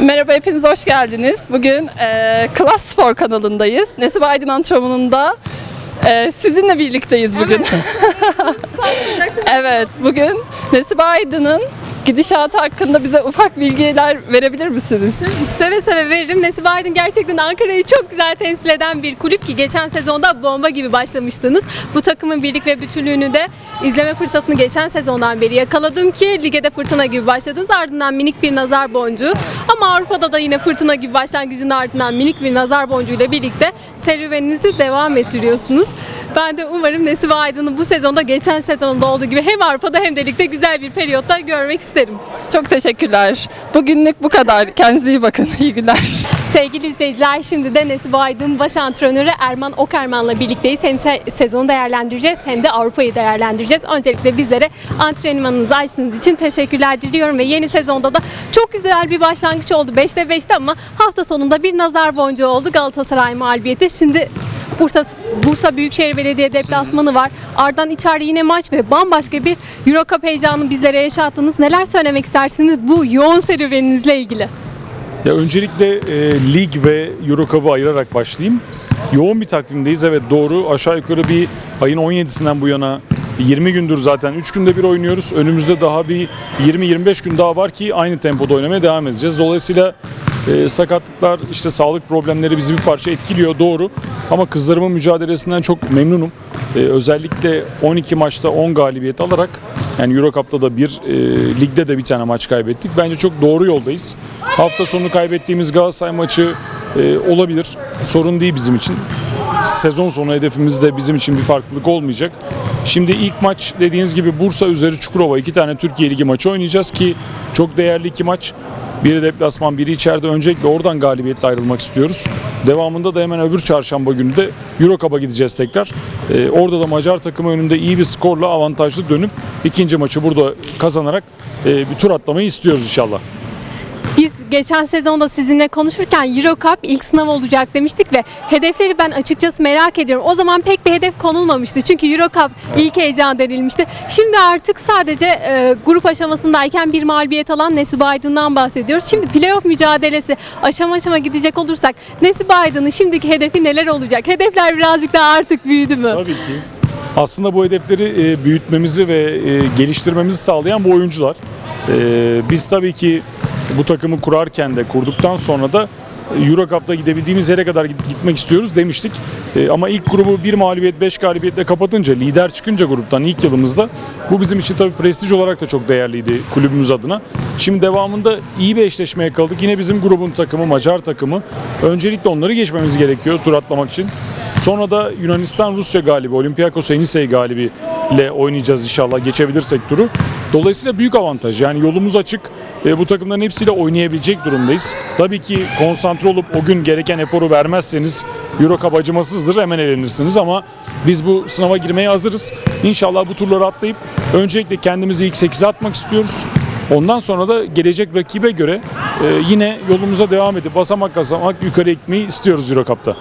Merhaba hepiniz hoş geldiniz. Bugün e, Class Spor kanalındayız. Nesibe Aydın antrenmanında e, sizinle birlikteyiz bugün. Evet, bugün Nesibe Aydın'ın gidişatı hakkında bize ufak bilgiler verebilir misiniz? Seve seve veririm. Nesibe Aydın gerçekten Ankara'yı çok güzel temsil eden bir kulüp ki geçen sezonda bomba gibi başlamıştınız. Bu takımın birlik ve bütünlüğünü de izleme fırsatını geçen sezondan beri yakaladım ki ligede fırtına gibi başladınız. Ardından minik bir nazar boncuğu ama Avrupa'da da yine fırtına gibi başlangıcın ardından minik bir nazar boncuğu ile birlikte serüveninizi devam ettiriyorsunuz. Ben de umarım Nesibe Aydın'ı bu sezonda geçen sezonda olduğu gibi hem Avrupa'da hem de ligde güzel bir periyotta görmek isterim. Çok teşekkürler. Bugünlük bu kadar. Kendinize iyi bakın. İyi günler. Sevgili izleyiciler şimdi de Nesibe Aydın baş antrenörü Erman Okerman'la birlikteyiz. Hem se- sezonu değerlendireceğiz hem de Avrupa'yı değerlendireceğiz. Öncelikle bizlere antrenmanınızı açtığınız için teşekkürler diliyorum ve yeni sezonda da çok güzel bir başlangıç oldu. 5'te 5'te ama hafta sonunda bir nazar boncuğu oldu Galatasaray mağlubiyeti. Şimdi Bursa, Bursa Büyükşehir Belediye deplasmanı var. Ardından içeride yine maç ve bambaşka bir Euro Cup heyecanını bizlere yaşattınız. Neler söylemek istersiniz bu yoğun serüveninizle ilgili? Ya öncelikle e, lig ve Euro Cup'ı ayırarak başlayayım. Yoğun bir takvimdeyiz evet doğru. Aşağı yukarı bir ayın 17'sinden bu yana 20 gündür zaten 3 günde bir oynuyoruz. Önümüzde daha bir 20-25 gün daha var ki aynı tempoda oynamaya devam edeceğiz. Dolayısıyla e, sakatlıklar, işte sağlık problemleri bizi bir parça etkiliyor doğru. Ama kızlarımın mücadelesinden çok memnunum. E, özellikle 12 maçta 10 galibiyet alarak yani Euro Cup'ta da bir, e, ligde de bir tane maç kaybettik. Bence çok doğru yoldayız. Hafta sonu kaybettiğimiz Galatasaray maçı e, olabilir. Sorun değil bizim için. Sezon sonu hedefimizde bizim için bir farklılık olmayacak. Şimdi ilk maç dediğiniz gibi Bursa üzeri Çukurova iki tane Türkiye Ligi maçı oynayacağız ki çok değerli iki maç. Biri deplasman, biri içeride. Öncelikle oradan galibiyetle ayrılmak istiyoruz. Devamında da hemen öbür çarşamba günü de Euro gideceğiz tekrar. Ee, orada da Macar takımı önünde iyi bir skorla avantajlı dönüp ikinci maçı burada kazanarak e, bir tur atlamayı istiyoruz inşallah. Biz geçen sezonda sizinle konuşurken Euro Cup ilk sınav olacak demiştik ve hedefleri ben açıkçası merak ediyorum. O zaman pek bir hedef konulmamıştı. Çünkü Euro Cup ilk heyecan denilmişti. Şimdi artık sadece e, grup aşamasındayken bir mağlubiyet alan Nesibe Aydın'dan bahsediyoruz. Şimdi playoff mücadelesi aşama aşama gidecek olursak Nesibe Aydın'ın şimdiki hedefi neler olacak? Hedefler birazcık daha artık büyüdü mü? Tabii ki. Aslında bu hedefleri e, büyütmemizi ve e, geliştirmemizi sağlayan bu oyuncular. E, biz tabii ki bu takımı kurarken de kurduktan sonra da Euro Cup'ta gidebildiğimiz yere kadar git- gitmek istiyoruz demiştik. E, ama ilk grubu bir mağlubiyet, beş galibiyetle kapatınca, lider çıkınca gruptan ilk yılımızda bu bizim için tabii prestij olarak da çok değerliydi kulübümüz adına. Şimdi devamında iyi bir eşleşme yakaladık. Yine bizim grubun takımı, Macar takımı. Öncelikle onları geçmemiz gerekiyor tur atlamak için. Sonra da Yunanistan Rusya galibi, Olympiakos Enisei galibi ile oynayacağız inşallah geçebilirsek turu. Dolayısıyla büyük avantaj. Yani yolumuz açık. E, bu takımların hepsiyle oynayabilecek durumdayız. Tabii ki konsantre olup o gün gereken eforu vermezseniz Euro Cup acımasızdır hemen elenirsiniz ama biz bu sınava girmeye hazırız. İnşallah bu turları atlayıp öncelikle kendimizi ilk 8'e atmak istiyoruz. Ondan sonra da gelecek rakibe göre e, yine yolumuza devam edip basamak basamak yukarı gitmeyi istiyoruz Euro Cup'ta.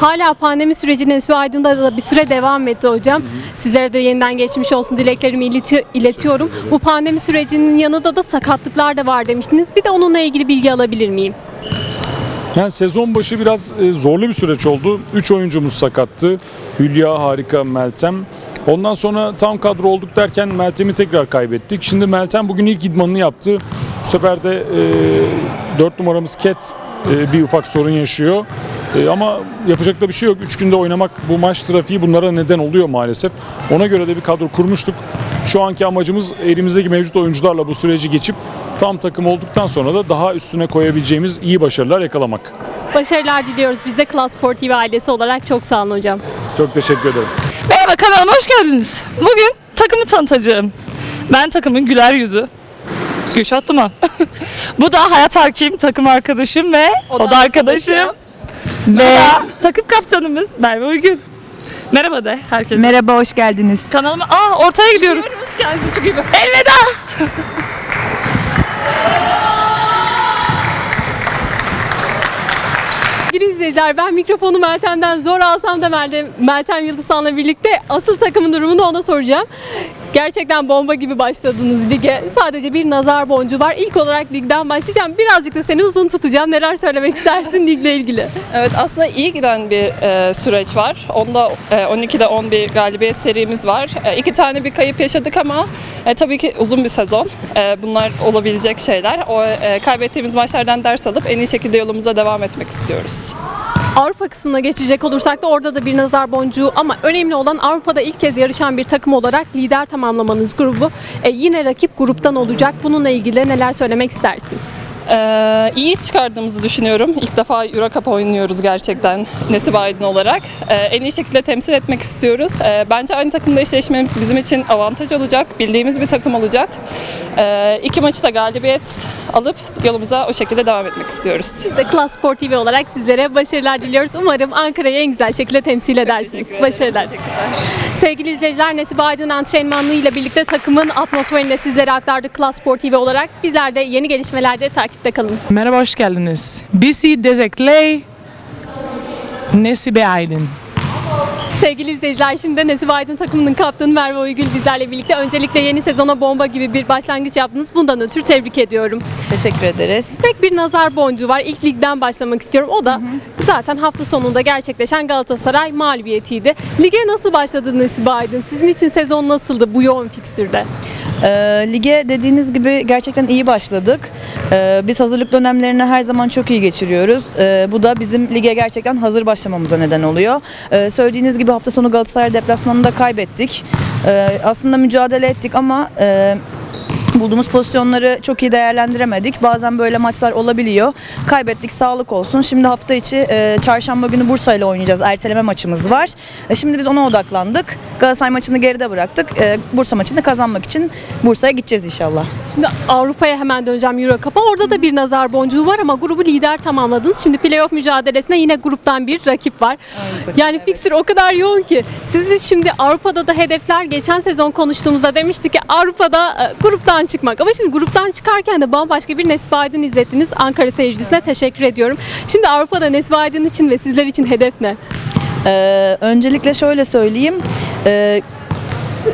Hala pandemi süreci Nesbi Aydın'da da bir süre devam etti hocam. Sizlere de yeniden geçmiş olsun dileklerimi ileti- iletiyorum. Bu pandemi sürecinin yanında da sakatlıklar da var demiştiniz. Bir de onunla ilgili bilgi alabilir miyim? Yani sezon başı biraz e, zorlu bir süreç oldu. 3 oyuncumuz sakattı. Hülya, Harika, Meltem. Ondan sonra tam kadro olduk derken Meltem'i tekrar kaybettik. Şimdi Meltem bugün ilk idmanını yaptı. Bu sefer de e, 4 numaramız Ket e, bir ufak sorun yaşıyor. E, ama yapacak da bir şey yok. 3 günde oynamak bu maç trafiği bunlara neden oluyor maalesef. Ona göre de bir kadro kurmuştuk. Şu anki amacımız elimizdeki mevcut oyuncularla bu süreci geçip tam takım olduktan sonra da daha üstüne koyabileceğimiz iyi başarılar yakalamak. Başarılar diliyoruz. Biz de Klas Spor TV ailesi olarak çok sağ olun hocam. Çok teşekkür ederim. Merhaba kanalıma hoş geldiniz. Bugün takımı tanıtacağım. Ben takımın güler yüzü. Gülşah Duman. Bu da Hayat Hakim takım arkadaşım ve o da, arkadaşım. Ve takım kaptanımız Merve Uygün. Merhaba de herkese. Merhaba, hoş geldiniz. Kanalıma Aa ortaya gidiyoruz. Kendinize çok iyi bakın. Elveda. Sevgili izleyiciler ben mikrofonu Meltem'den zor alsam da Meltem, Meltem Yıldızhan'la birlikte asıl takımın durumunu ona soracağım. Gerçekten bomba gibi başladınız lige. Sadece bir nazar boncuğu var. İlk olarak ligden başlayacağım. Birazcık da seni uzun tutacağım. Neler söylemek istersin ligle ilgili? Evet aslında iyi giden bir e, süreç var. Onda e, 12'de 11 galibiyet serimiz var. E, iki tane bir kayıp yaşadık ama e, tabii ki uzun bir sezon. E, bunlar olabilecek şeyler. O e, kaybettiğimiz maçlardan ders alıp en iyi şekilde yolumuza devam etmek istiyoruz. Avrupa kısmına geçecek olursak da orada da bir nazar boncuğu ama önemli olan Avrupa'da ilk kez yarışan bir takım olarak lider tamamlamanız grubu. E, yine rakip gruptan olacak. Bununla ilgili neler söylemek istersin? Ee, iyi iş çıkardığımızı düşünüyorum. İlk defa Euro Cup oynuyoruz gerçekten Nesip Aydın olarak. Ee, en iyi şekilde temsil etmek istiyoruz. Ee, bence aynı takımda eşleşmemiz bizim için avantaj olacak. Bildiğimiz bir takım olacak. Ee, iki maçı da galibiyet alıp yolumuza o şekilde devam etmek istiyoruz. Biz de Klas Spor TV olarak sizlere başarılar diliyoruz. Umarım Ankara'yı en güzel şekilde temsil edersiniz. Başarılar. Sevgili izleyiciler Nesibe Aydın antrenmanlığı ile birlikte takımın atmosferini de sizlere aktardık Klas Spor TV olarak. Bizler de yeni gelişmelerde takipte kalın. Merhaba, hoş geldiniz. Bizi Dezekley, Nesibe Aydın. Sevgili izleyiciler şimdi de Nesibe Aydın takımının kaptanı Merve Uygül bizlerle birlikte. Öncelikle yeni sezona bomba gibi bir başlangıç yaptınız. Bundan ötürü tebrik ediyorum. Teşekkür ederiz. Tek bir nazar boncuğu var. İlk ligden başlamak istiyorum. O da zaten hafta sonunda gerçekleşen Galatasaray mağlubiyetiydi. Lige nasıl başladı Nesibe Aydın? Sizin için sezon nasıldı bu yoğun fikstürde? Ee, lige dediğiniz gibi gerçekten iyi başladık. Ee, biz hazırlık dönemlerini her zaman çok iyi geçiriyoruz. Ee, bu da bizim lige gerçekten hazır başlamamıza neden oluyor. Ee, söylediğiniz gibi hafta sonu Galatasaray deplasmanında kaybettik. Ee, aslında mücadele ettik ama e, bulduğumuz pozisyonları çok iyi değerlendiremedik. Bazen böyle maçlar olabiliyor. Kaybettik sağlık olsun. Şimdi hafta içi e, çarşamba günü Bursa ile oynayacağız. Erteleme maçımız var. E, şimdi biz ona odaklandık. Galatasaray maçını geride bıraktık. E, Bursa maçını kazanmak için Bursa'ya gideceğiz inşallah. Şimdi Avrupa'ya hemen döneceğim Euro Cup'a. Orada da bir nazar boncuğu var ama grubu lider tamamladınız. Şimdi playoff mücadelesine yine gruptan bir rakip var. Yani fikstür o kadar yoğun ki. Sizi şimdi Avrupa'da da hedefler geçen sezon konuştuğumuzda demiştik ki Avrupa'da e, gruptan çıkmak. Ama şimdi gruptan çıkarken de bambaşka bir Nesbi Aydın izlettiniz. Ankara seyircisine teşekkür ediyorum. Şimdi Avrupa'da Nesbi Aydın için ve sizler için hedef ne? Ee, öncelikle şöyle söyleyeyim. Ee,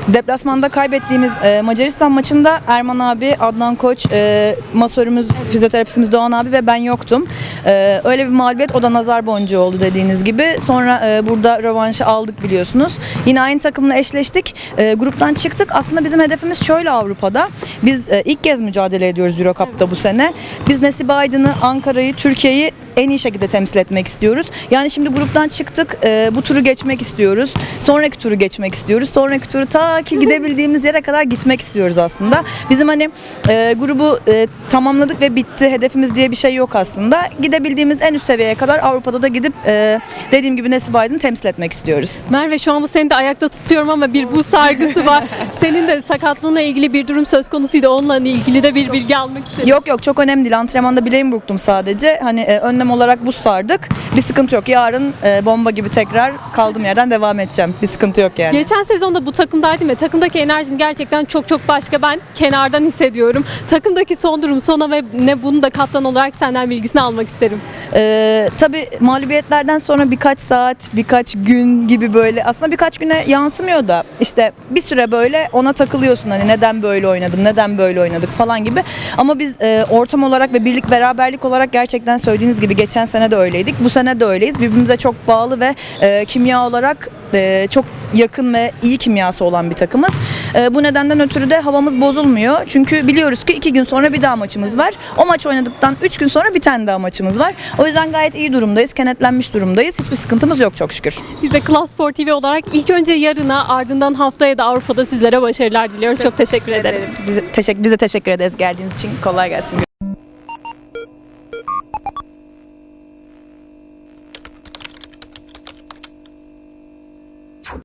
Deplasmanda kaybettiğimiz e, Macaristan maçında Erman abi, Adnan Koç, e, masörümüz, fizyoterapistimiz Doğan abi ve ben yoktum. E, öyle bir mağlubiyet o da nazar boncuğu oldu dediğiniz gibi. Sonra e, burada rövanşı aldık biliyorsunuz. Yine aynı takımla eşleştik. E, gruptan çıktık. Aslında bizim hedefimiz şöyle Avrupa'da. Biz e, ilk kez mücadele ediyoruz Euro Cup'ta bu sene. Biz Nesibe Aydın'ı, Ankara'yı, Türkiye'yi en iyi şekilde temsil etmek istiyoruz. Yani şimdi gruptan çıktık. e, bu turu geçmek istiyoruz. Sonraki turu geçmek istiyoruz. Sonraki turu ta ki gidebildiğimiz yere kadar gitmek istiyoruz aslında. Bizim hani e, grubu e, tamamladık ve bitti. Hedefimiz diye bir şey yok aslında. Gidebildiğimiz en üst seviyeye kadar Avrupa'da da gidip e, dediğim gibi Nesibe Aydın'ı temsil etmek istiyoruz. Merve şu anda seni de ayakta tutuyorum ama bir buz sargısı var. Senin de sakatlığına ilgili bir durum söz konusuydu. Onunla ilgili de bir bilgi almak istedim. Yok yok çok önemli değil. Antrenmanda bileğimi burktum sadece. Hani e, önlem olarak buz sardık. Bir sıkıntı yok. Yarın e, bomba gibi tekrar kaldığım yerden devam edeceğim. Bir sıkıntı yok yani. Geçen sezonda bu takımdaydım ve takımdaki enerjin gerçekten çok çok başka. Ben kenardan hissediyorum. Takımdaki son durum sona ve ne bunu da kaptan olarak senden bilgisini almak isterim. Ee, tabii mağlubiyetlerden sonra birkaç saat, birkaç gün gibi böyle aslında birkaç güne yansımıyor da işte bir süre böyle ona takılıyorsun hani neden böyle oynadım, neden böyle oynadık falan gibi. Ama biz e, ortam olarak ve birlik beraberlik olarak gerçekten söylediğiniz gibi geçen sene de öyleydik. Bu sene de öyleyiz. Birbirimize çok bağlı ve e, kimya olarak e, çok yakın ve iyi kimyası olan bir takımız. E, bu nedenden ötürü de havamız bozulmuyor. Çünkü biliyoruz ki iki gün sonra bir daha maçımız var. O maç oynadıktan üç gün sonra bir tane daha maçımız var. O yüzden gayet iyi durumdayız. Kenetlenmiş durumdayız. Hiçbir sıkıntımız yok çok şükür. Biz de Klas Spor TV olarak ilk önce yarına ardından haftaya da Avrupa'da sizlere başarılar diliyoruz. Çok, teşekkür ederim. Bize, teşekkür, biz de teşekkür ederiz geldiğiniz için. Kolay gelsin.